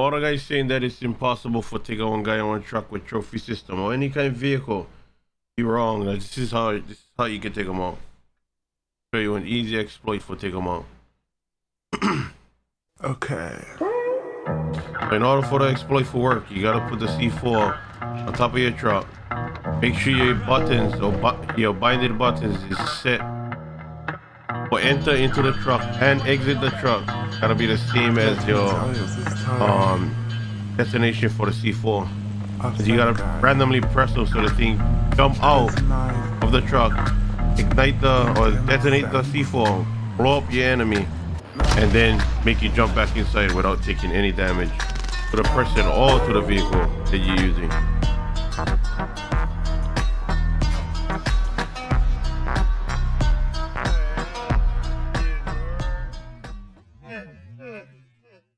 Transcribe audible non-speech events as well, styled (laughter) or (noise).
All the guys saying that it's impossible for take one guy on a truck with trophy system or any kind of vehicle. You're wrong. This is how this is how you can take them out. Show you an easy exploit for take them out. (clears throat) okay. In order for the exploit to work, you gotta put the C4 on top of your truck. Make sure your buttons or bu your binded buttons is set for enter into the truck and exit the truck. Gotta be the same as your um destination for the C4. Cause you gotta randomly press those so the thing jump out of the truck, ignite the or detonate the C4, blow up your enemy, and then make you jump back inside without taking any damage to the person or to the vehicle that you're using. 嗯。